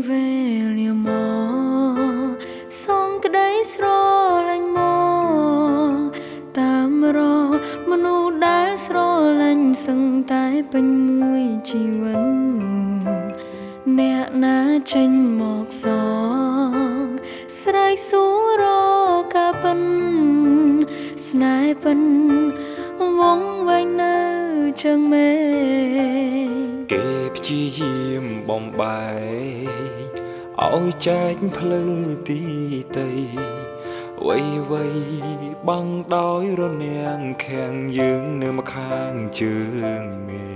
ពេលវេលាមកសងក្តីស្រលាញ់មកតាមរកមនុស្សដែលស្រលាញ់សឹងតែពេញមួយជីវិតអ្នកណាចេញមកសងស្រ័យសួររកការពិនស្នេហ៍ពិនវងវែងនៅជើងមេឃគេព្យាយាមបំបែក ឲ្យចែកភ្លឺទីតីវៃវៃបាំងដោយរនាំងខាំងយើងនៅម្ខាងជើងមេ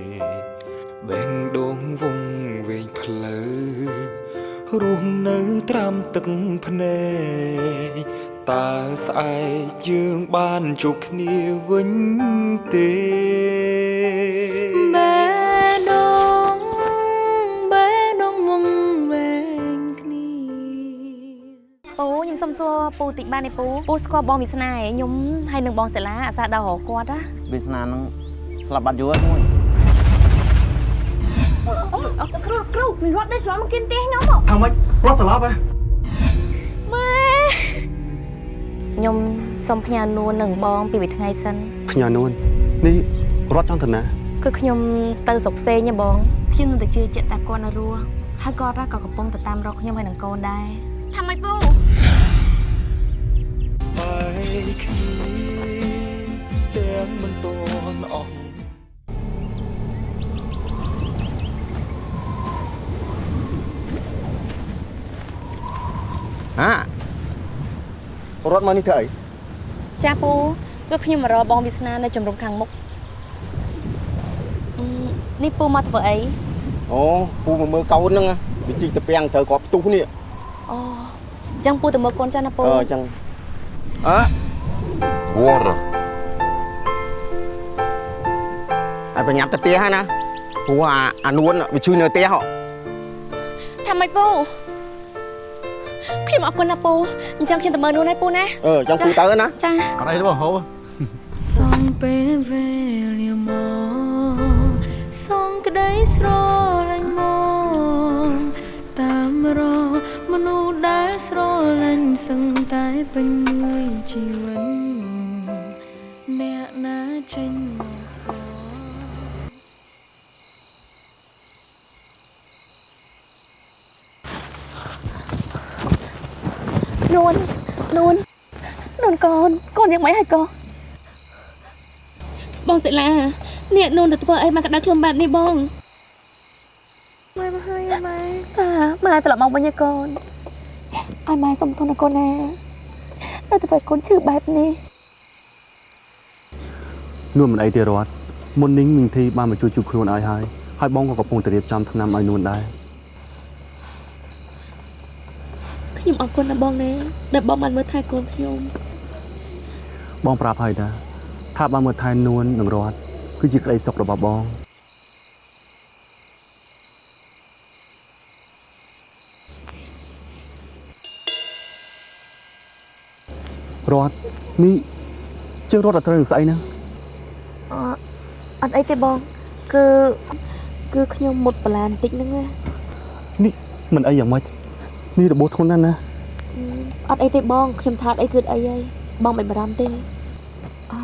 បេងដងវងវែងផ្លូវរស់នៅត្រាំទឹកភ្នែកតើស្អែកយើងបានជួបគ្នាវិញទេ សុំសួរពូតិចបានទេពូពូស្គាល់បងវាសនាឯងខ្ញុំហើយនឹងបងសិលាអាសាដល់រកគាត់ណាវាសនានឹងស្លាប់បាត់យូរហើយមួយអូគ្រូគ្រូមានរត់ដេកស្លំមកគិនទេខ្ញុំថាម៉េចរត់ស្លាប់ហ៎ម៉ែខ្ញុំសុំផ្ញើនួននឹងបងពីមួយថ្ងៃសិនផ្ញើនួននេះរត់ចង់ទៅណាគឺខ្ញុំទៅស្រុកផ្សេងណាបងខ្ញុំនឹងទៅជឿជាក់តែគាត់នៅរស់ហើយគាត់ក៏កំពុងទៅតាមរកខ្ញុំហើយនឹងកូនដែរថាម៉េចពូបែក គ្នាទាំងមិនតន់អស់ហារត់មកនេះធ្វើអីចាពូគឺខ្ញុំមករកបងវាសនានៅជំរំខាងមុខអឺនេះពូមកធ្វើអីអូពូមកមើលកូនហ្នឹងវាជីកទៅពាំងត្រូវគាត់ផ្ទុះនេះអូអញ្ចឹងពូទៅមើលកូនចាស់ណាពូអឺអញ្ចឹងអើ Water. ឲ្យប្រញាប់ទៅផ្ទះហើយណាព្រោះអាអានួនវាជួយនៅផ្ទះហ៎ថាម៉េចពូខ្ញុំអរគុណណាពូអញ្ចឹងខ្ញុំទៅមើលនោះណាពូណាអឺអញ្ចឹងពូទៅណាចាអត់អីទេបងហូបសងពេលវេលាមកសងក្តីស្រលាញ់មកតាមរកមនុស្សដែលស្រលាញ់សឹងតែពេញមួយជីវិត អ្នកណាចេញមកសងនួននួននួនកូនកូនយ៉ាងម៉េចហើយកូនបងសិលានេះនួនទៅធ្វើអីមកក្តៅខ្លួនបែបនេះបងម៉ែមកហើយម៉ែចាម៉ែត្រឡប់មកវិញឯកូនឲ្យម៉ែសុំទោសណាកូនណាតែធ្វើឲ្យកូនឈឺបែបនេះ នួនមិនអីទេរត់មុននេះមីងធីបានមកជួយជួយខ្លួនឲ្យហើយហើយបងក៏កំពុងតែរៀបចំថ្នាំឲ្យនួនដែរខ្ញុំអរគុណណាបងណាដែលបងបានមើលថែកូនខ្ញុំបងប្រាប់ហើយតាថាបានមើលថែនួននឹងរត់គឺជាក្តីសុខរបស់បងរត់នេះជើងរត់អត់ត្រូវនឹងស្អីហ្នឹង អអត់អីទេបង គឺគឺខ្ញុំមុតបលានបន្តិចហ្នឹងណានេះមិនអីយ៉ាងម៉េចនេះរបួសធ្ងន់ណាស់ណាអត់អីទេបងខ្ញុំថាអត់អីគឺអីហើយបងមិនបារម្ភទេអ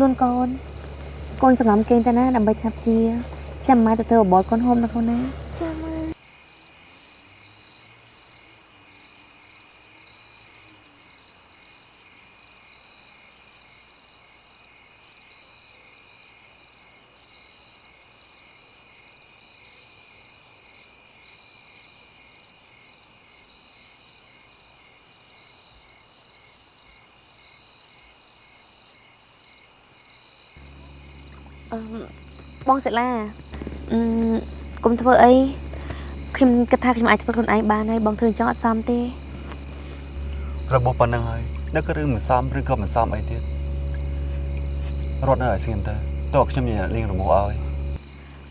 នួនកូនកូនសង្ងំគេងទៅណាដើម្បីឆាប់ជាចាំម៉ែទៅធ្វើបបរកូនហូមណាកូនណាចាម៉ែ អឺ បងសិលាអឺកុំធ្វើអីខ្ញុំគិតថាខ្ញុំអាចធ្វើខ្លួនឯងបានហើយបងធ្វើអញ្ចឹងអត់សមទេរបួសប៉ុណ្្នឹងហើយនៅក៏រឿងមិនសមឬក៏មិនសមអីទៀតរត់នៅឲ្យស្ងៀមទៅតើខ្ញុំញ៉ាំលេងរបួសឲ្យ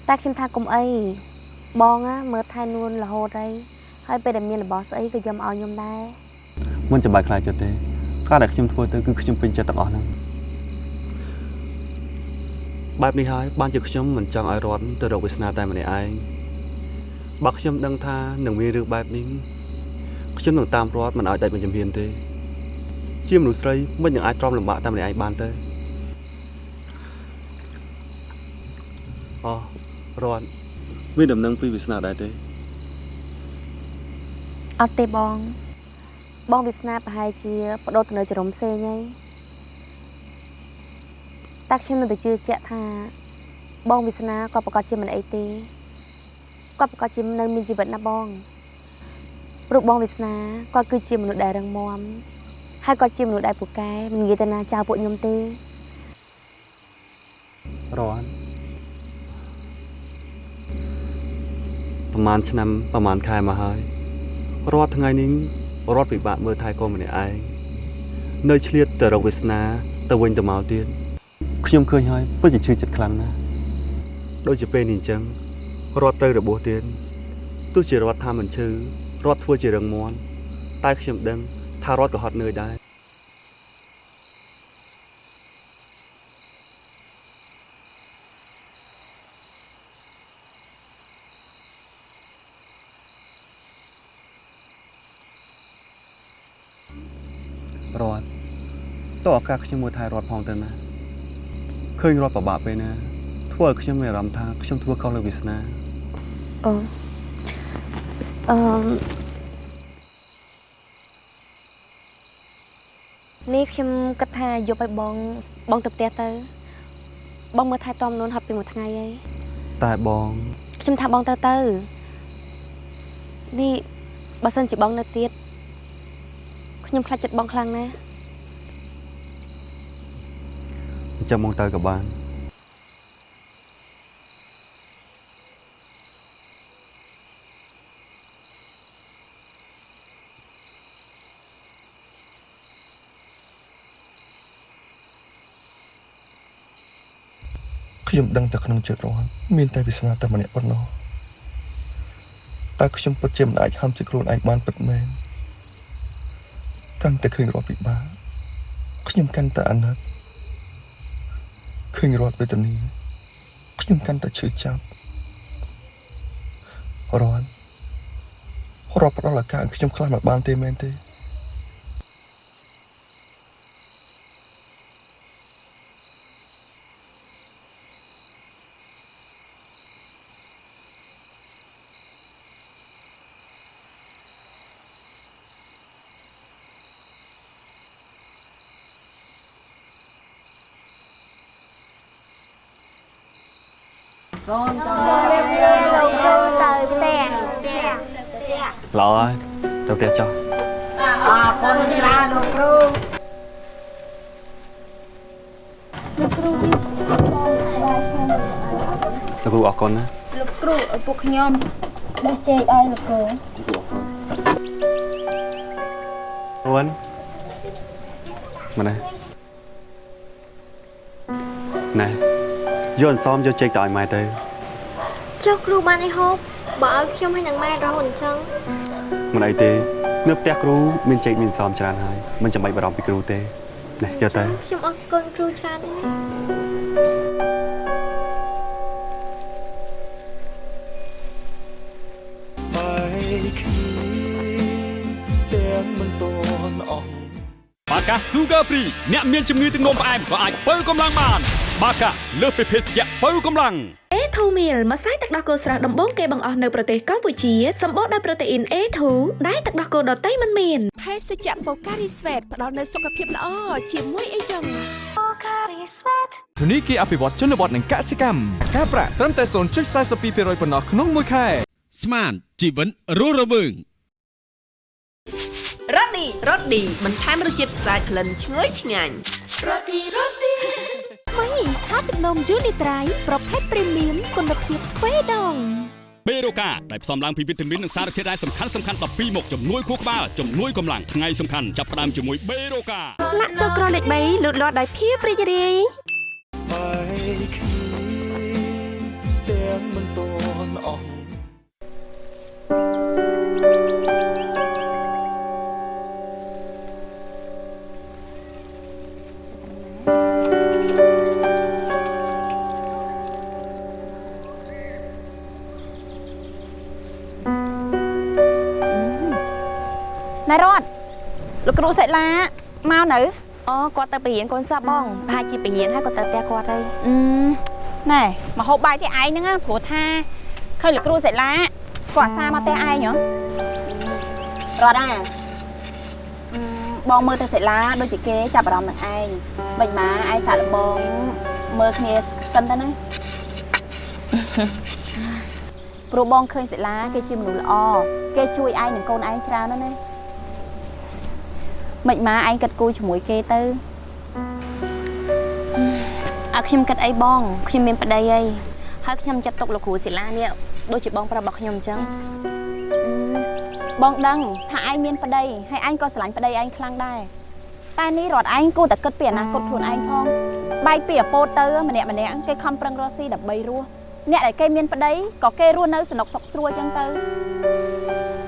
តែខ្ញុំថាកុំអីបងណាមើលថែនួនរហូតហើយហើយពេលដែលមានរបស់ស្អីក៏យកមកឲ្យខ្ញុំដែរមិនចាំបាច់ខ្លាចចិត្តទេការដែលខ្ញុំធ្វើទៅគឺខ្ញុំពេញចិត្តទាំងអស់ហ្នឹង បែបនេះហើយបានជាខ្ញុំមិនចង់ឲ្យរត់ទៅរកវាសនាតែម្នាក់ឯងបើខ្ញុំដឹងថានឹងមានរឿងបែបនេះខ្ញុំនឹងតាមរត់មិនឲ្យដាច់មួយជំហានទេ ជាមនុស្សស្រីមិននឹងអាចទ្រាំលំបាកតែម្នាក់ឯងបានទេអូរត់មានដំណឹងពីវាសនាដែរទេអត់ទេបង បងវាសនាប្រហែលជាបដូរទៅនៅចរុំផ្សេងហើយ តែខ្ញុំនៅតែជឿជាក់ថាបងវាសនាក៏ប្រកាសជាមិនអីទេគាត់ប្រកាសជានៅមានជីវិតណាបងព្រោះបងវាសនាគាត់គឺជាមនុស្សដែលរឹងមាំហើយគាត់ជាមនុស្សដែលពូកែមិននិយាយទៅណាចោលពួកខ្ញុំទេរត់ប្រហែលឆ្នាំប្រហែលខែមកហើយរាល់ថ្ងៃនេះរត់ពិបាកមើលថែកូនម្នាក់ឯងនៅឆ្លៀតទៅរកវាសនាទៅវិញទៅមកទៀត ខ្ញុំឃើញហើយពិតជាឈឺចិត្តខ្លាំងណាស់ដូចជាពេលនេះអញ្ចឹងរត់ទៅរបួសទៀតទោះជារត់ថាមិនឈឺរត់ធ្វើជារឹងមាំតែខ្ញុំដឹងថារត់ក៏ហត់នឿយដែររត់តើឱកាសខ្ញុំមួយថែរត់ផងទៅណាឃើ ញរត់ពិបាកពេលណាធ្វើឲ្យខ្ញុំមានអារម្មណ៍ថាខ្ញុំធ្វើខុសលើវាសនាអូអឺនេះខ្ញុំគិតថាយកឲ្យបងបងទៅផ្ទះទៅ បងមើលថែទាំនួនហត់ពីមួយថ្ងៃហើយតែបងខ្ញុំថាបងទៅទៅនេះបើសិនជាបងនៅទៀតខ្ញុំខ្លាចចិត្តបងខ្លាំងណាស់ អញ្ចឹងមកទៅក៏បានខ្ញុំដឹងតែក្នុងចិត្តរហ័នមានតែវាសនាតែម្នាក់ប៉ុណ្ណោះតើខ្ញុំពិតជាមិនអាចហាមចិត្តខ្លួនឯងបានពិតមែនកាន់តែឃើញរត់ពិបាកខ្ញុំកាន់តែអាណិត ឃើញរត់វេទនាខ្ញុំកាន់តែឈឺចាប់រត់រត់ផ្ដល់ឱកាសឲ្យខ្ញុំខ្លះមកបានទេមែនទេ ល្អហើយទៅផ្ទះចុះអរគុណច្រើនលោកគ្រូលោកគ្រូអរគុណណាលោកគ្រូឲ្យពួកខ្ញុំបេះចេកឲ្យលោកគ្រូរួនមកណាណែ យកអន្សមយកចេកទៅឲ្យម៉ែទៅចុះគ្រូបានអីហូបបើឲ្យខ្ញុំឲ្យនឹងម៉ែរហូតអញ្ចឹងមិនអីទេ នៅផ្ទះគ្រូមានចេកមានអន្សមច្រើនហើយមិនចាំបាច់បារម្ភពីគ្រូទេណែយកទៅខ្ញុំអរគុណគ្រូច្រើនណាស់បែកគ្នាទាំងមិនតន់អស់បាកា Sugar Free អ្នកមានជំងឺទឹកនោមផ្អែមក៏អាចបើកម្លាំងបាន បាកាលើសពីភេសជ្ជៈបើកម្លាំង A2 meal ម្សៅទឹកដោះគោស្រស់ដំបូងគេបង្អស់នៅប្រទេសកម្ពុជាសម្បូរដោយប្រូតេអ៊ីន A2 ដែលទឹកដោះគោដតៃមិនមានភេសជ្ជៈបូការីស្វេតផ្ដល់នូវសុខភាពល្អជាមួយអីចឹងធនីគារអភិវឌ្ឍជនបទនិងកសិកម្មការប្រាក់ត្រឹមតែ0.42%ប៉ុណ្ណោះក្នុងមួយខែស្មានជីវិតរស់រវើងរ៉ូឌីរ៉ូឌីបន្ថែមរសជាតិស្អាតក្លិនឈ្ងុយឆ្ងាញ់ថ្មីថាទឹកនំយូនីត្រៃប្រភេទព្រីមៀមគុណភាពទ្វេដងបេរូកាដែលផ្សំឡើងពីវីតាមីននិងសារធាតុរ៉ែសំខាន់សំខាន់12មុខជំនួយខួរក្បាលជំនួយកម្លាំងថ្ងៃសំខាន់ចាប់ផ្ដើមជាមួយបេរូកាលាក់ទៅក្រលេខ3លូតលាស់ដោយភាពរីករាយបែកគ្នាទាំងមិនតន់អស់ ណែរត់លោកគ្រូសិលាមកនៅអូគាត់ទៅបរៀនកូនសពបងប្រហែលជាបរៀនហើយគាត់ទៅផ្ទះគាត់ហើយអឺណែមកហូបបាយទីឯងហ្នឹងណាព្រោះថាឃើញលោកគ្រូសិលាគាត់អាសាមកផ្ទះឯងហ៎រត់អាអឺបងមើលទៅសិលាដូចជាគេចាប់អារម្មណ៍នឹងឯងមិនម៉ាឯងសាក់លបងមើលគ្នាសិនទៅណាព្រោះបងឃើញសិលាគេជាមនុស្សល្អគេជួយឯងនិងកូនឯងច្រើនណាស់ណា មិនម៉ាឯងគិតគូរជាមួយគេទៅអើខ្ញុំគិតអីបងខ្ញុំមានប្តីអីហើយខ្ញុំចាត់ទុកលោកគ្រូសិលានេះដូចជាបងប្រាប់របស់ខ្ញុំអញ្ចឹងបងដឹងថាឯងមានប្តីហើយឯងក៏ស្រឡាញ់ប្តីឯងខ្លាំងដែរតែនេះរត់ឯងគួរតែគិតពីអនាគតខ្លួនឯងផងបាយពីអាពោតទៅម្នាក់ម្នាក់គេខំប្រឹងរកស៊ីដើម្បីរស់អ្នកដែលគេមានប្តីក៏គេរស់នៅសំណុកសុខស្រួលចឹងទៅ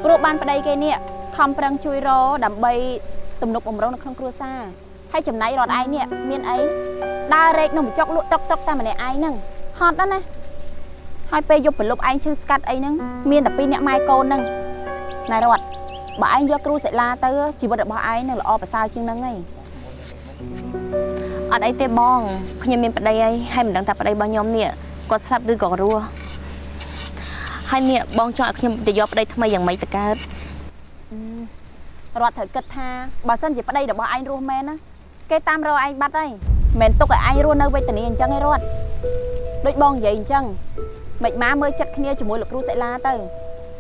ព្រោះបានប្តីគេនេះខំប្រឹងជួយរដើម្បី ទំនុកបំរុងនៅក្នុងគ្រួសារហើយចំណៃរត់ឯងនេះមានអីដើររែកនឹងបញ្ចុកលក់តុកតុកតែម្នាក់ឯងហ្នឹងហត់ណាស់ណាហើយពេលយប់ប្រលប់ឯងឈឺស្កាត់អីហ្នឹងមានតែពីរអ្នកម៉ែកូនហ្នឹងណែរត់បើឯងយកគ្រូសិលាទៅជីវិតរបស់ឯងនឹងល្អប្រសើរជាងហ្នឹងឯងអត់អីទេបងខ្ញុំមានប្តីអីហើយមិនដឹងថាប្តីរបស់ខ្ញុំនេះគាត់ស្លាប់ឬក៏រស់ហើយនេះបងចង់ឲ្យខ្ញុំទៅយកប្តីថ្មីយ៉ាងម៉េចទៅកើត រត់ត្រូវគិតថាបើសិនជាប្តីរបស់ឯងរស់មែនណាគេតាមរកឯងបាត់ហើយមិនទុកឲ្យឯងរស់នៅវេទនាអញ្ចឹងឯងរត់ដូចបងនិយាយអញ្ចឹងមិនម៉ាមើលចិត្តគ្នាជាមួយលោកគ្រូសិលាទៅ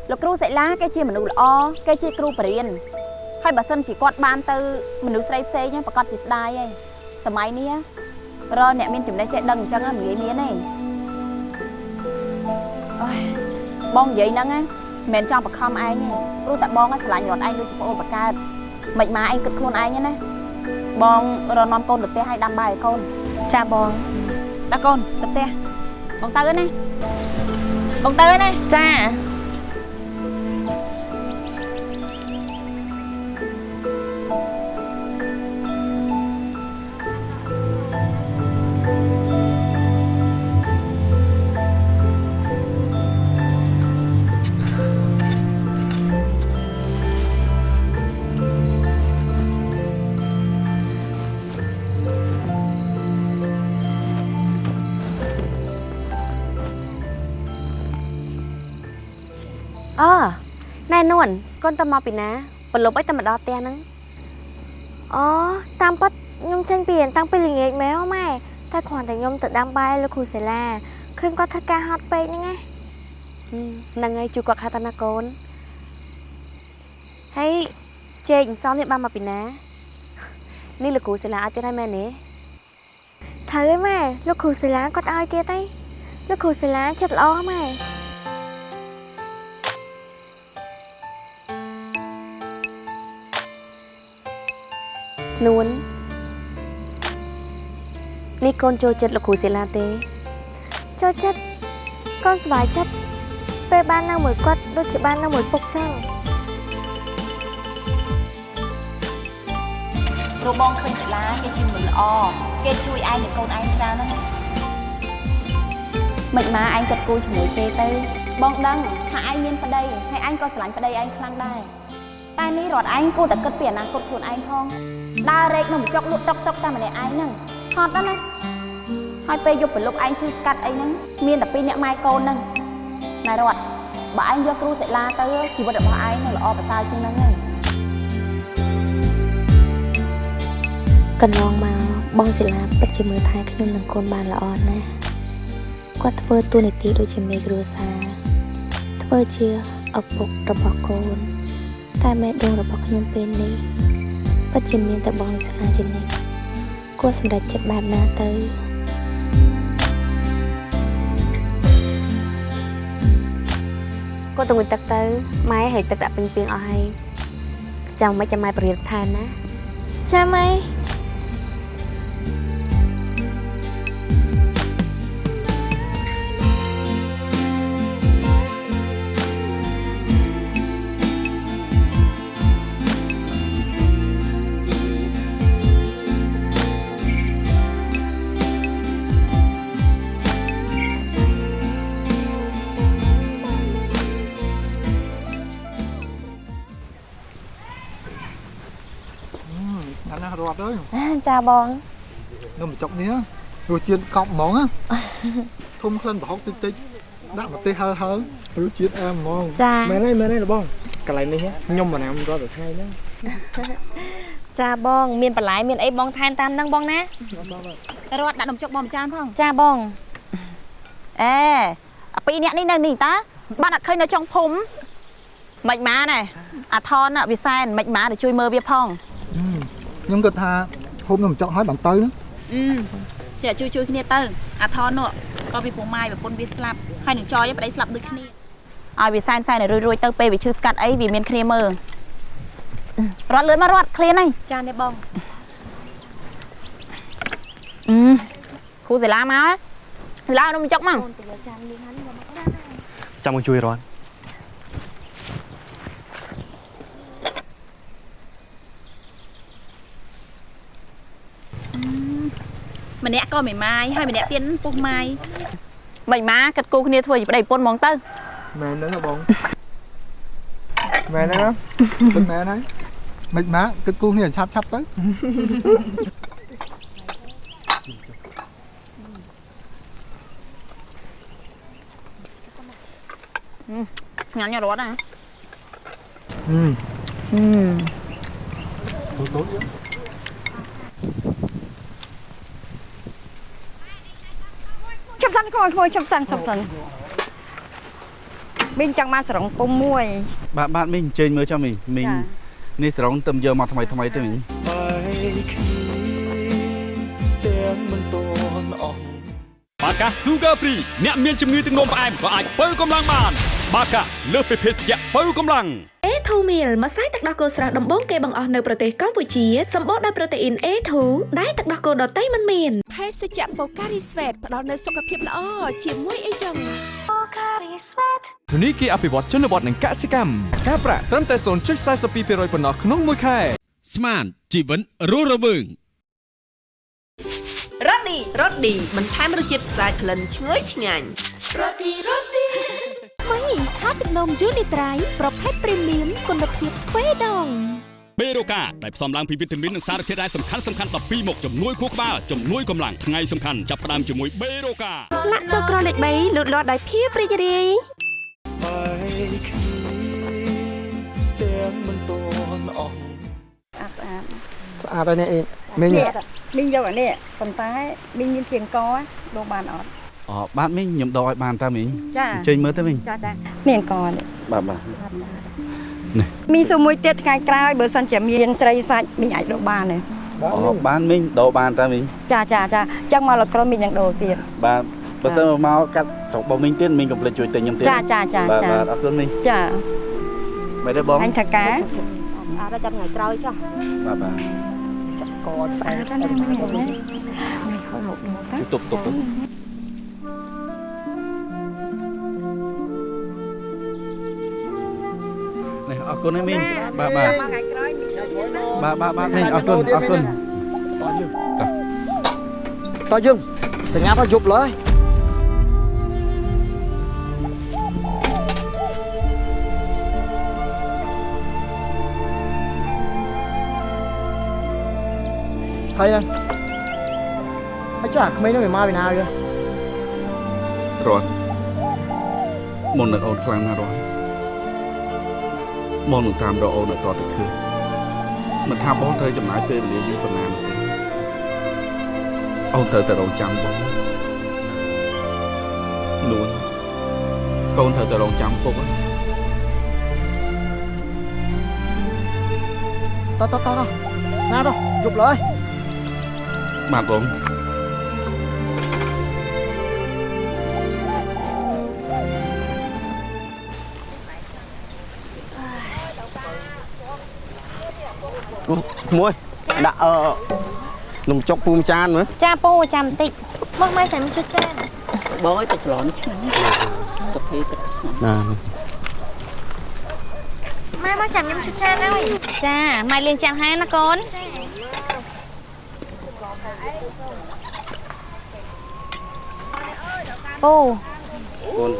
លោកគ្រូសិលាគេជាមនុស្សល្អគេជាគ្រូបរិញ្ញាហើយបើសិនជាគាត់បានទៅមនុស្សស្រីផ្សេងប្រកាសជាស្ដាយហើយសម័យនេះរកអ្នកមានចំណេះចេះដឹងអញ្ចឹងមិនងាយមានទេអូយបងនិយាយហ្នឹងណា មិនមែនចង់បខំឯងទេព្រោះតែបងស្រឡាញ់រត់ឯងដូចជាប្អូនបកើតមិនម៉ាឯងគិតខ្លួនឯងណាបងរនាំកូនទៅផ្ទះឲ្យដាំបាយឲ្យកូនចាបងដាក់កូនទៅផ្ទះបងទៅណាបងទៅណាចា នួនកូនតើមកពីណាប្រឡប់អីតែមកដល់ផ្ទះហ្នឹងអូតាមពិតខ្ញុំចេញពីរៀនតាំងពីល្ងាចមែនម៉ែតែគ្រាន់តែខ្ញុំទៅដាំបាយលោកគ្រូសាលាឃើញគាត់ធ្វើការហត់ពេកហ្នឹងណាហ្នឹងហើយជួយគាត់ខាត់តាណាកូនហើយជែកអន្សំនេះបានមកពីណានេះលោកគ្រូសិលាឲ្យទៀតហើយមែនទេត្រូវហើយម៉ែលោកគ្រូសាលាគាត់ឲ្យទៀតទេលោកគ្រូសាលាចិត្តល្អម៉ែ នួននេះកូនចូលចិត្តលោកគ្រូសិលាទេចូលចិត្តកូនសប្បាយចិត្តពេលបាននៅមួយគាត់ដូចជាបាននៅមួយពុកចឹងព្រោះបងឃើញសិលាគេជាមនុស្សល្អគេជួយឯងនិងកូនឯងច្រើនណាស់ណាមិនម៉ាឯងគិតគូរជាមួយគេទៅបងដឹងថាឯងមានប្តីហើយឯងក៏ស្រឡាញ់ប្តីឯងខ្លាំងដែរតែនេះរត់ឯងគួរតែគិតពីអនាគតខ្លួនឯងផង ដើររែកនឹងបញ្ចុកលក់តុកតុកតែម្នាក់ឯងហ្នឹងហត់ណាស់ណាហើយពេលយប់ប្រលប់ឯងឈឺស្កាត់អីហ្នឹងមានតែពីរអ្នកម៉ែកូនហ្នឹងណែរត់បើឯងយកគ្រូសិលាទៅជីវិតរបស់ឯងនឹងល្អប្រសើរជាងហ្នឹងហើយកន្លងមកបងសិលាពិតជាមើលថែខ្ញុំនិងកូនបានល្អណាស់គាត់ធ្វើតួនាទីដូចជាមេគ្រួសារធ្វើជាឪពុករបស់កូនតែមេដងរបស់ខ្ញុំពេលនេះ ពិតជាមានតែបងសិលាជានិច្ចគួរសម្រេចចិត្តបែបណាទៅគាត់ទៅងុយទឹកទៅម៉ែឲ្យទឹកដាក់ពេញពីងអស់ហើយចាំមិនចាំម៉ែបរិយាថែមណាចាម៉ែ ចាបងនំបញ្ចុកនេះរសជាតិកប់ហ្មងណាធំក្លិនប្រហុកតិចតិចដាក់ម្ទេសហឹរហឹររសជាតិអែមហ្មងចាមែនហើយមែនហើយបងកន្លែងនេះខ្ញុំមិនណាំរាល់តែថ្ងៃហ្នឹងចាបង មានបន្លែមានអីបងថែមតាមហ្នឹងបងណារត់ដាក់នំចុកបងមួយចានផងចាបងអេអាពីរនាក់នេះនៅនេះតាបានអត់ឃើញនៅចុងភូមិមិនម៉ាណែអាថនវិសែនមិនម៉ាទៅជួយមើលវាផងខ្ញុំគិតថា ហូបនំបញ្ចុកហើយបានទៅហ្នឹងអឺចេះជួយជួយគ្នាទៅអាថននោះក៏ពីពូម៉ាយប្រពន្ធវាស្លាប់ហើយនឹងចយប្តីស្លាប់ដូចគ្នាឲ្យវាសែនសែនឲ្យរួយរួយទៅពេលវាឈឺស្កាត់អីវាមានគ្នាមើលរត់លឿនមករត់ឃ្លានហើយចានេះបងអឺគ្រូសិលាមកសិលានំបញ្ចុកមកចាំមកជួយរត់ ម្នាក់ក៏មិនម៉ាយហើយម្នាក់ទៀតពុះម៉ាយមិនម៉ាគិតគូគ្នាធ្វើជាប្តីប្រពន្ធហ្មងទៅមែនហ្នឹងហ៎បងមែនហ្នឹងគិតមែនហើយមិនម៉ាគិតគូគ្នាឆាប់ឆាប់ទៅញ៉ាំញ៉ាំរត់ណាអឺអឺចាប់ សិនក្មួយក្មួយចាប់សិនចាប់សិនមីងចង់មកសរងពុំមួយ បាទបាទមីងអញ្ជើញមើលចាំមីងមីងចានេះសរងទៅយកមកថ្មីថ្មីទៅមីងបែកគ្នាទាំងមិនតន់អស់បាកា Sugar Free អ្នកមានជំងឺទឹកនោមផ្អែមក៏អាចបើកម្លាំងបាន បាកាលើសពីភេសជ្ជៈបើកម្លាំង A2 meal ម្សៅទឹកដោះគោស្រស់ដំបូងគេបង្អស់នៅប្រទេសកម្ពុជាសម្បូរដោយប្រូតេអ៊ីន A2 ដែលទឹកដោះគោដតៃមិនមាន ភេសជ្ជៈបូការីស្វេតផ្ដល់នូវសុខភាពល្អជាមួយអីចឹងធនីគារអភិវឌ្ឍជនបទនិងកសិកម្មការប្រាក់ត្រឹមតែ0.42%ប៉ុណ្ណោះក្នុងមួយខែស្មានជីវិតរស់រវើងរ៉ូឌីរ៉ូឌីបន្ថែមរសជាតិស្អាតក្លិនឈ្ងុយឆ្ងាញ់រ៉ូឌីរ៉ូឌីថ្មីខាទឹកនំយូនីត្រៃប្រភេទព្រីមៀមគុណភាពទ្វេដង បេរូកាដែលផ្សំឡើងពីវីតាមីននិងសារធាតុរ៉ែសំខាន់សំខាន់12មុខជំនួយខួរក្បាលជំនួយកម្លាំងថ្ងៃសំខាន់ចាប់ផ្ដើមជាមួយបេរូកាលាក់ទឹកក្រលេខ3លូតលាស់ដោយភាពរីករាយបែកគ្នាទាំងមិនតន់អស់ស្អាតហើយនេះអេមីងនេះមីងយកអានេះប៉ុន្តែមីងមានធៀងកដូរបានអត់អូបាទមីងខ្ញុំដកឲ្យបានតើមីងចាអញ្ជើញមើលទៅមីងចាចាមានកនេះបាទបាទ មីងសួរមួយទៀតថ្ងៃក្រោយបើសិនជាមានត្រីសាច់មីងអាចដូរបានទេអូបានមីងដកបានតើមីងចាចាចាអញ្ចឹងមកលក្រមីងនឹងដូរទៀតបាទបើសិនមកកាត់ស្រុកបងមីងទៀតមីងកុំភ្លេចជួយទិញខ្ញុំទៀតចាចាចាបាទចាបាទអរគុណមីងចាមិនទេបងអញថាការអត់ចាំថ្ងៃក្រោយចុះបាទបាទកតស្អាតណាស់មីងហៅមកមកតាទុកទុកទុក គុណហើយមីងបាទបាទបាទបាទបាទមីងអរគុណអរគុណតើយើងទៅញ៉ាំឲ្យយប់លើយហើយណាហើយចាក្មេងនោះវាមកពីណាវារត់មុននឹងអូនខ្លាំងណាស់រត់ មុននឹងតាមរកអូនឲ្យតទៅឃើញមិនថាបងត្រូវចំណាយពេលវេលាយូរប៉ុណ្ណានោះទេអូនត្រូវតែរងចាំបងនួនកូនត្រូវតែរងចាំពុកហ្នឹងតោះតោះតោះណាទៅយប់លើយបាទបង មួយដាក់អឺនំចុកពូមចានមើលចាពូចាំបន្តិចមកម៉ែចាំជួយចានបងឲ្យទឹកស្លនេះឆ្ងាញ់ទឹកភីទឹកឆ្ងាញ់ណាម៉ែមកចាំខ្ញុំជួយចានហើយចាម៉ែលាងចានហើយណាកូនពូកូន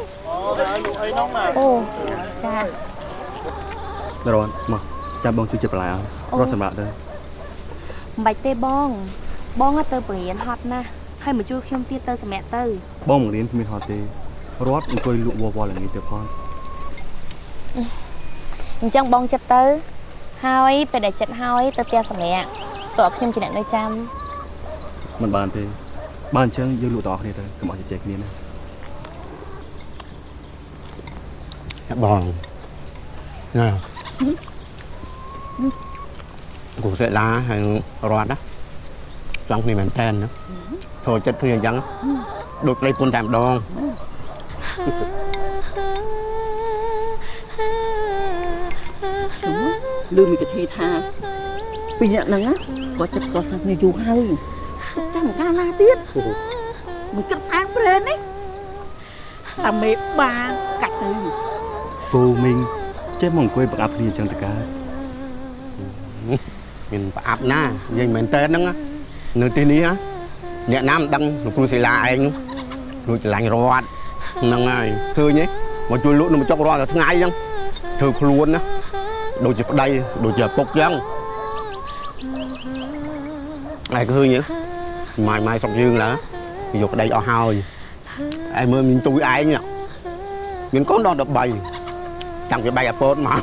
ពូចា រត់មកចាំបងជួយចិត្តបន្លែឲ្យរត់សម្រាប់ទៅមិនបាច់ទេបង បងទៅបង្រៀនហត់ណាស់ហើយមកជួយខ្ញុំទៀតទៅសម្រាប់ទៅ បងបង្រៀនគ្មានហត់ទេរត់អង្គុយលក់វល់វល់ល្ងាចទៅផងអញ្ចឹងបងចិត្តទៅ ហើយពេលដែលចិត្តហើយទៅផ្ទះសម្រាប់តើខ្ញុំជាអ្នកនៅចាំមិនបានទេបានអញ្ចឹងយើងលក់ទាំងអស់គ្នាទៅកុំឲ្យជជែកគ្នាណាបងណា គូសេឡាហើយរត់ណាចង់គ្នាមែនតើណាចូលចិត្តគ្នាអញ្ចឹងដូចប្តីពុនតែម្ដងលឺមីកធីថាពីរអ្នកហ្នឹងណាគាត់ចិត្តគាត់គ្នាយូរហើយចាំកាលណាទៀតមិនគិតសាងព្រេននេះតែមេបាកាច់ទៅពូមីង ចេះមកអង្គុយប្រអាប់គ្នាអញ្ចឹងតើកើតមានប្រអាប់ណានិយាយមែនតើហ្នឹងណានៅទីនេះណាអ្នកណាមិនដឹងលោកគ្រូសិលាឯងនោះលោកច្រឡាញ់រត់ហ្នឹងហើយឃើញទេមកជួយលក់នៅមកចុករត់តែថ្ងៃអញ្ចឹងធ្វើខ្លួនណាដូចជាប្តីដូចជាឪពុកអញ្ចឹងឯងឃើញទេម៉ាយម៉ាយស្រុកយើងឡើយកប្តីអស់ហើយឯងមើលមានទួយឯងមានកូនដល់13 តាំងពីបែកអាពតមក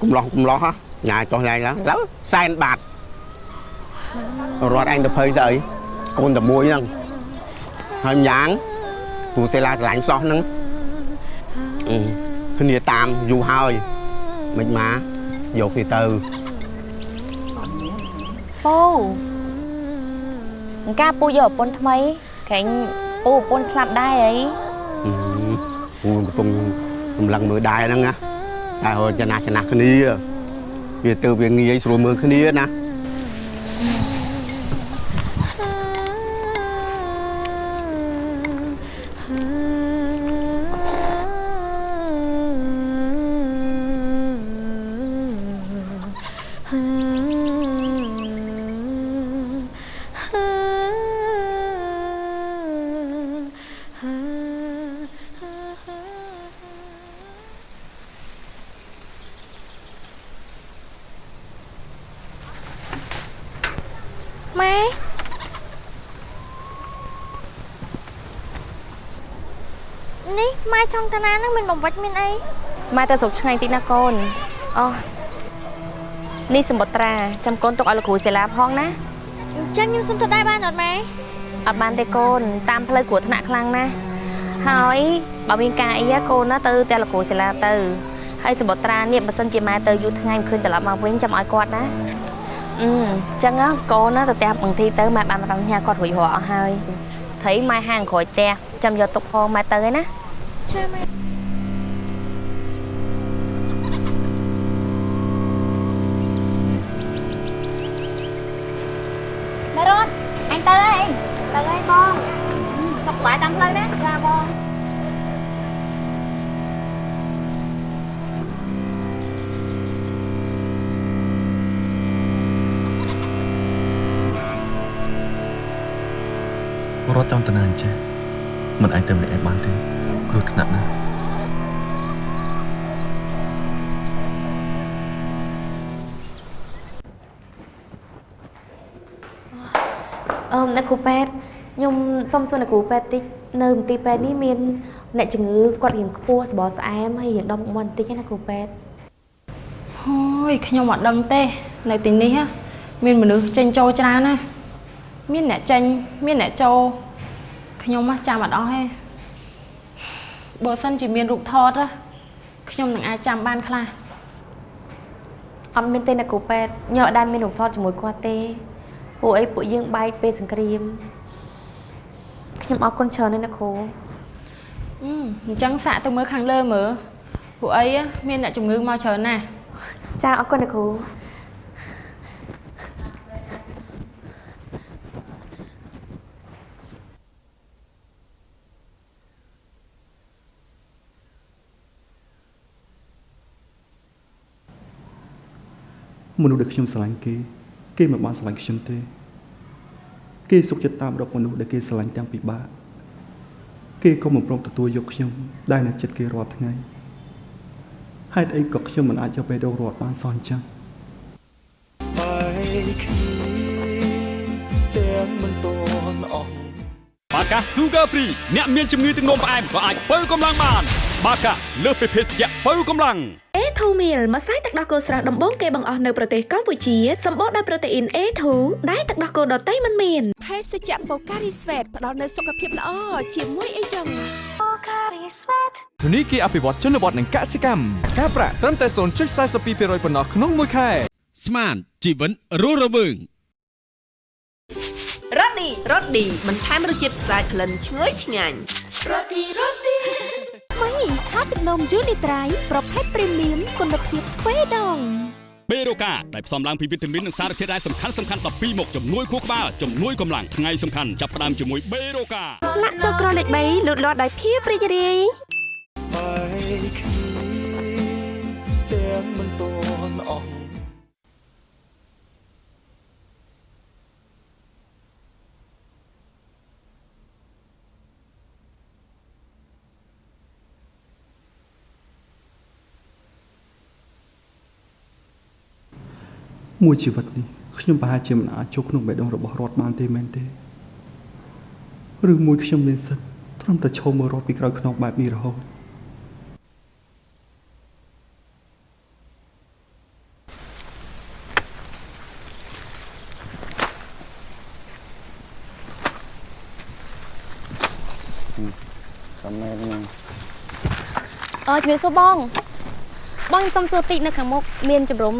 កំឡោះកំឡោះហ៎ញ៉ាយចុះញ៉ាយឡើងឡើសែនបាត់រត់ឯងទៅភ័យទៅអីកូនតែមួយហ្នឹងហើយយ៉ាងពូសេឡាស្រឡាញ់សោះហ្នឹងអឺគ្នាតាមយូរហើយមិនមកយកគេទៅពូអង្ការពូយកប្រពន្ធថ្មីក្រែងពូប្រពន្ធស្លាប់ដែរអីពូកំពុង កម្លាំងមើលដែរហ្នឹងណាតែហៅចំណាស់ចំណាស់គ្នាវាទៅវាងាយស្រួលមើលគ្នាណា ចង់តាណានឹងមានបំវិចមានអីម៉ែទៅស្រុកឆ្ងាយតិចណាកូនអូនេះសម្បត្រាចាំកូនទុកឲ្យលោកគ្រូសិលាផងណាអញ្ចឹងខ្ញុំសុំទៅដែរបានអត់ម៉ែអត់បានទេកូនតាមផ្លូវគ្រោះថ្នាក់ខ្លាំងណាស់ហើយបើមានការអីកូនណាទៅតែលោកគ្រូសិលាទៅហើយសម្បត្រានេះបើសិនជាម៉ែទៅយូរថ្ងៃមិនឃើញត្រឡប់មកវិញចាំឲ្យគាត់ណាអឺអញ្ចឹងកូនណាទៅផ្ទះបางទីទៅម៉ែបានម្ដងញ៉ាគាត់រួចរាល់អស់ហើយត្រីម៉ែហាងក្រួយផ្ទះចាំយកទុកផងម៉ែទៅឯណា ចាម៉ែណែរត់អញទៅហើយទៅហើយបងសុខសប្បាយតាមផ្លូវណាចាបងរត់ចំតាណាអញ្ចេះមិនអាចទៅម្នាក់ឯងបានទេ គ្រោះថ្នាក់ណាស់អឺអ្នកគ្រូពេទ្យខ្ញុំសុំសួរអ្នកគ្រូពេទ្យតិចនៅមន្ទីរពេទ្យនេះមានអ្នកជំងឺគាត់រៀងខ្ពស់សបល់ស្អែមហើយរៀងដុំមាត់បន្តិចណាគ្រូពេទ្យហើយខ្ញុំអត់ដឹងទេ នៅទីនេះហ៎មានមនុស្សចេញចូលច្រើនណាស់មានអ្នកចេញមានអ្នកចូលខ្ញុំហ៎ចាំអត់អស់ទេ បើសិនជាមានរូបថតហ៎ខ្ញុំនឹងអាចចាំបានខ្លះអត់មានទេអ្នកគ្រូពេទ្យខ្ញុំអត់ដែលមានរូបថតជាមួយគាត់ទេពួកអីពួកយើងបែកពេលសង្គ្រាមខ្ញុំអរគុណច្រើនណាស់អ្នកគ្រូអឺអញ្ចឹងសាកទៅមើលខាងលើមើលពួកអីហ៎មានអ្នកជំងឺមកច្រើនណាស់ចាអរគុណអ្នកគ្រូ មនុស្សដែលខ្ញុំស្រឡាញ់គេ គេមិនបានស្រឡាញ់ខ្ញុំទេ គេសុខចិត្តតាមរកមនុស្សដែលគេស្រឡាញ់ទាំងពិបាកគេក៏មិនព្រមទទួលយកខ្ញុំដែលនៅចិត្តគេរាល់ថ្ងៃហេតុអីក៏ខ្ញុំមិនអាចយកបេះដូងរត់បានសោះអញ្ចឹងបែកគ្នាទាំងមិនតន់អស់បាកា Sugar Free អ្នកមានជំងឺទឹកនោមផ្អែមក៏អាចបើកម្លាំងបាន បាកាលើសពីភេសជ្ជៈបើកម្លាំង A2 meal ម្សៅទឹកដោះគោស្រស់ដំបូងគេបង្អស់នៅប្រទេសកម្ពុជាសម្បូរដោយប្រូតេអ៊ីន A2 ដែលទឹកដោះគោដតៃមិនមានភេសជ្ជៈបូការីស្វេតផ្ដល់នូវសុខភាពល្អជាមួយអីចឹងបូការីស្វេតធនីគារអភិវឌ្ឍជនបទនិងកសិកម្មការប្រាក់ត្រឹមតែ0.42%ប៉ុណ្ណោះក្នុងមួយខែស្មានជីវិតរស់រវើងរ៉ូឌីរ៉ូឌីបន្ថែមរសជាតិស្អាតក្លិនឈ្ងុយឆ្ងាញ់រ៉ូឌីរ៉ូឌី ថ្មីថាទឹកនំយូនីត្រៃប្រភេទព្រីមៀមគុណភាពទ្វេដងបេរូកាដែលផ្សំឡើងពីវីតាមីននិងសារធាតុរ៉ែសំខាន់សំខាន់12មុខជំនួយខួរក្បាលជំនួយកម្លាំងថ្ងៃសំខាន់ចាប់ផ្ដើមជាមួយបេរូកាលាក់ទឹកក្រលេខ3លូតលាស់ដោយភាពរីករាយ មួយជីវិតនេះខ្ញុំប្រហែលជាមិនអាចចូលក្នុងបេះដូងរបស់រដ្ឋបានទេមែនទេឬមួយខ្ញុំមានសិទ្ធិត្រឹមតែឈោមមើលរដ្ឋពីក្រោយខ្នងបែបនេះរហូតចាំមែនហ្នឹងអើជំរាបសួរបងបងខ្ញុំសុំសួរតិចនៅខាងមុខមានជំរំ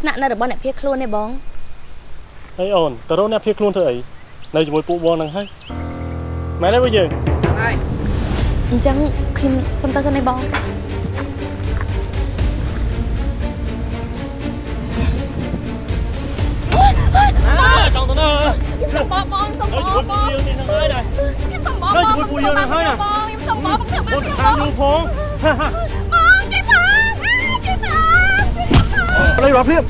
ស្នាក់នៅរបស់អ្នកភៀសខ្លួនទេបងអីអូនតើរកអ្នកភៀសខ្លួនធ្វើអីនៅជាមួយពួកបងហ្នឹងហើយមែនទេពួកយើងអញ្ចឹងខ្ញុំសុំទៅសិនឯងបងណាចង់ទៅណាខ្ញុំសុំបងបងសុំបងបងយើងនេះហ្នឹងហើយណាខ្ញុំសុំបងនៅបងជាមួយពួកយើងហ្នឹងហើយណាបងខ្ញុំសុំបងខ្ញុំបងទៅតាមលោកផងបងគេបង ប្លេរត់ភ្លាម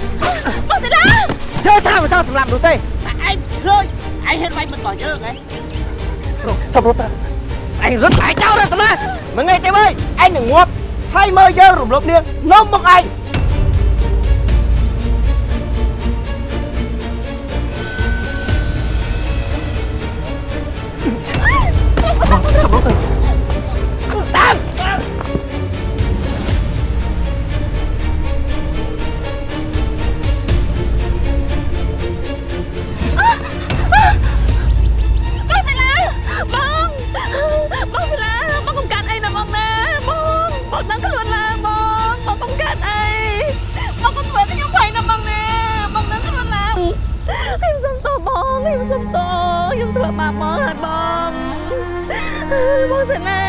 បងទៅណាជើថាមិនចង់សម្រាប់នោះទេតែឯងឃើញឯងហ៊ានវាយមិនតយើងហ៎ចាប់រត់តាឯងរត់ឯងចោលរត់ទៅណាមិនងាយទេអើយឯងនឹងងាប់ហើយមើលយើងរំលោភនាងនំមកឯង ធ្វើបាបបងហើយបងបងសិលា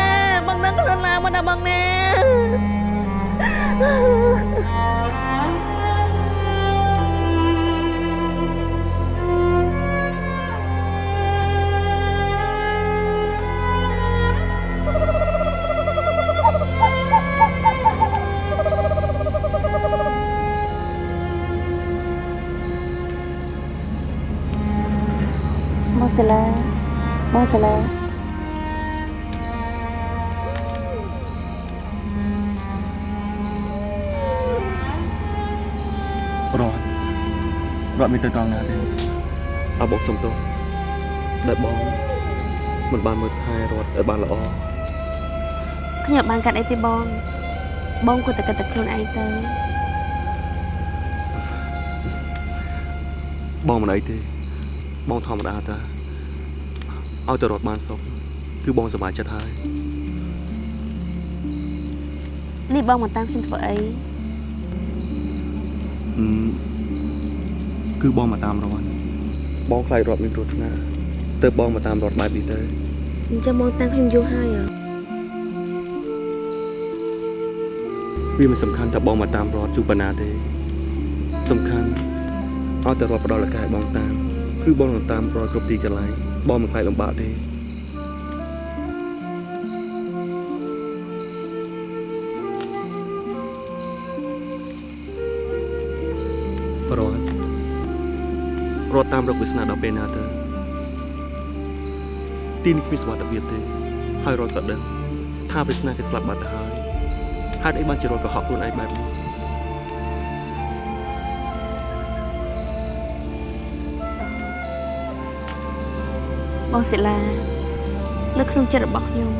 បងដឹងខ្លួនឡើងមកណាបងណា សាឡាបងសាឡារត់រត់មានទៅត្រង់ណាទេអើបងសុំទោសដែលបងមិនបានមើលថែរត់ឲ្យបានល្អខ្ញុំបានកាត់អីទេបង បងគួរតែគិតតែខ្លួនឯងទៅបងមិនអីទេបងធម្មតាតា ឲ្យទៅរត់បានសុខគឺបងសប្បាយចិត្តហើយនេះបងមកតាមខ្ញុំធ្វើអីអឺគឺបងមកតាមរត់បងខ្លាចរត់មានគ្រោះថ្នាក់ទៅបងមកតាមរត់បែបនេះទៅអញ្ចឹងបងតាមខ្ញុំយូរហើយហ៎វាមិនសំខាន់ថាបងមកតាមរត់ជួបប៉ុណ្ណាទេ សំខាន់ឲ្យតែរត់ផ្ដល់ឱកាសឲ្យបងតាម គឺបងនឹងតាមរត់គ្រប់ទីកន្លែង បងមិនខ្លាចលំបាកទេរត់រត់តាមរកវាសនាដល់ពេលណាទៅទីនេះគ្មានសុវត្ថិភាពទេហើយរត់ក៏ដឹងថាវាសនាគេស្លាប់បាត់ទៅហើយហេតុអីបានជារត់កុហកខ្លួនឯងបែបនេះ បងសិលានៅក្នុងចិត្តរបស់ខ្ញុំ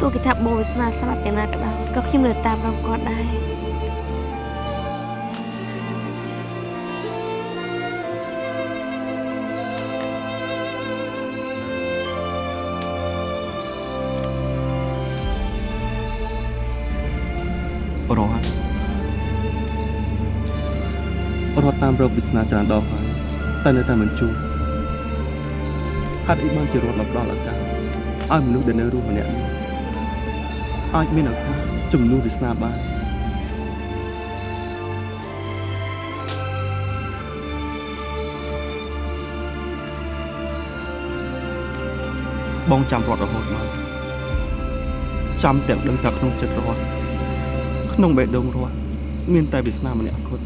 ទោះគេថាបងវាសនាស្លាប់យ៉ាងណាក៏ដោយក៏ខ្ញុំនៅតាមរំគាត់ដែររត់រត់តាមរកវាសនាច្រើនដងហើយតែនៅតែមិនជួប ហេតុអីបានជារត់មកដល់ឱកាសឲ្យមនុស្សដែលនៅរស់ម្នាក់នេះអាចមានឱកាសជំនួសវាសនាបានបងចាំរត់រហូតមកចាំទាំងដឹងថាក្នុងចិត្តរត់ក្នុងបេះដូងរស់មានតែវាសនាម្នាក់គត់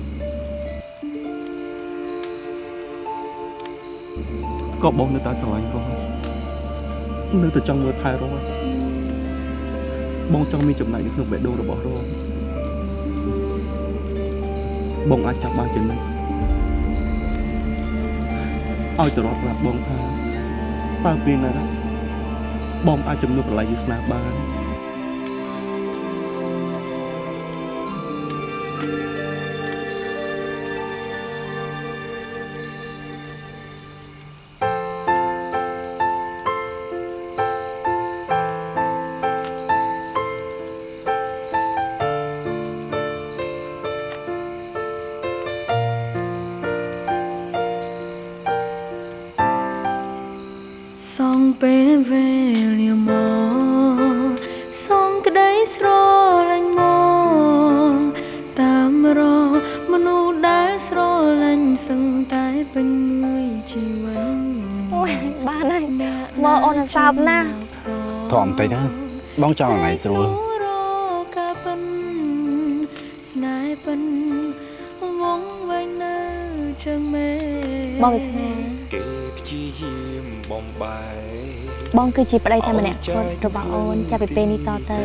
ក៏បងនៅតែស្រឡាញ់រស់នៅតែចង់មើលថែរស់បងចង់មានចំណែកនៅក្នុងបេះដូងរបស់រស់បងអាចចាប់បានចំណែកឲ្យទៅរត់ប្រាប់បងថាតើពេលណាបងអាចជំនួសប្រឡាយវាសនាបាន បងចង់ថ្ងៃស្រួលរកកាពិនស្នេហ៍ពិនវងវែងនៅជើងមេបងវាសនាគេព្យាយាមបំបែកបងគឺជាប្តីតែម្នាក់គត់របស់អូនចាប់ពីពេលនេះតទៅ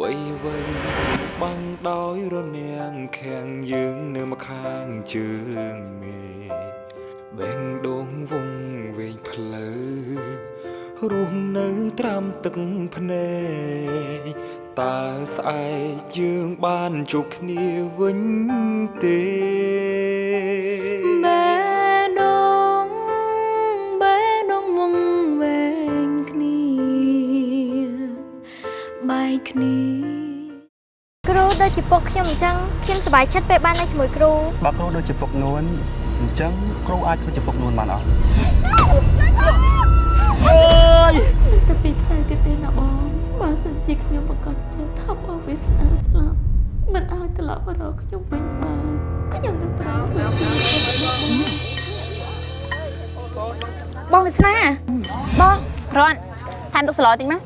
វៃវៃបាំងដោយរនាំងខាំងយើងនៅម្ខាងជើងមេបេងដងវងវែងផ្លូវ រស់នៅត្រាំទឹកភ្នែកតើស្អែកយើងបានជួបគ្នាវិញទេបេះដូងបេះដូងវងវែងគ្នាបែកគ្នាគ្រូដូចជាពុកខ្ញុំអញ្ចឹងខ្ញុំសប្បាយចិត្តពេលបាននៅជាមួយគ្រូបើគ្រូដូចជាពុកនួនអញ្ចឹងគ្រូអាចធ្វើជាពុកនួនបានអត់ អើយតែពីខែទៀតទេណាបងបើសិនជាខ្ញុំប្រកាសចិត្តថាបងវាស្អាតស្លាប់មិនអាចត្រឡប់មករកខ្ញុំវិញបានខ្ញុំនឹងប្រឹងធ្វើជាបងបងវាសនាបងរត់ថែមទឹកស្លតិចមក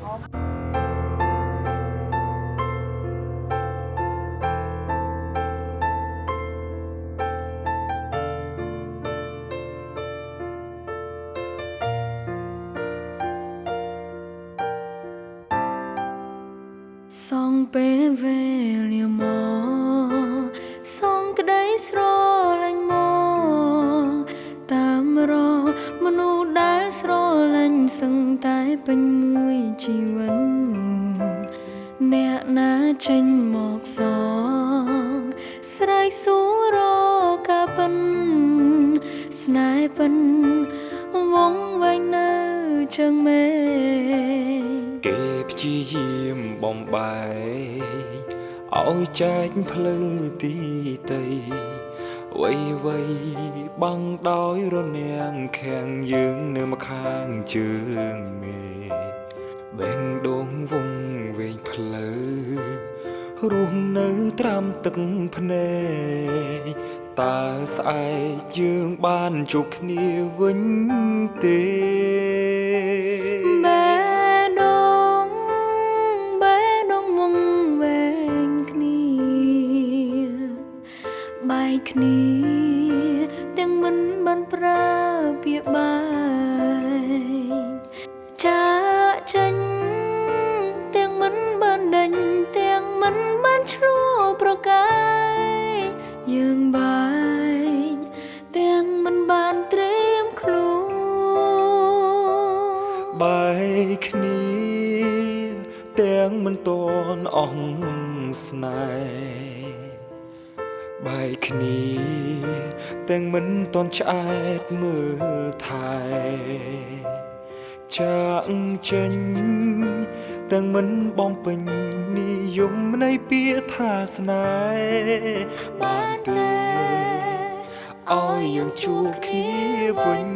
សង ឲ្យចែកភ្លឺទីតីវៃវៃបាំងដោយរនាំងខាំងយើងនៅម្ខាងជើងមេបេងដងវងវែងផ្លូវរស់នៅត្រាំទឹកភ្នែកតើស្អែកយើងបានជួបគ្នាវិញ ឆ្អែតមើលថែចាក់ចេញទាំងមិនបំពេញនិយមនៃពាក្យថាស្នេហ៍បានទេឲ្យយើងជួបគ្នាវិញ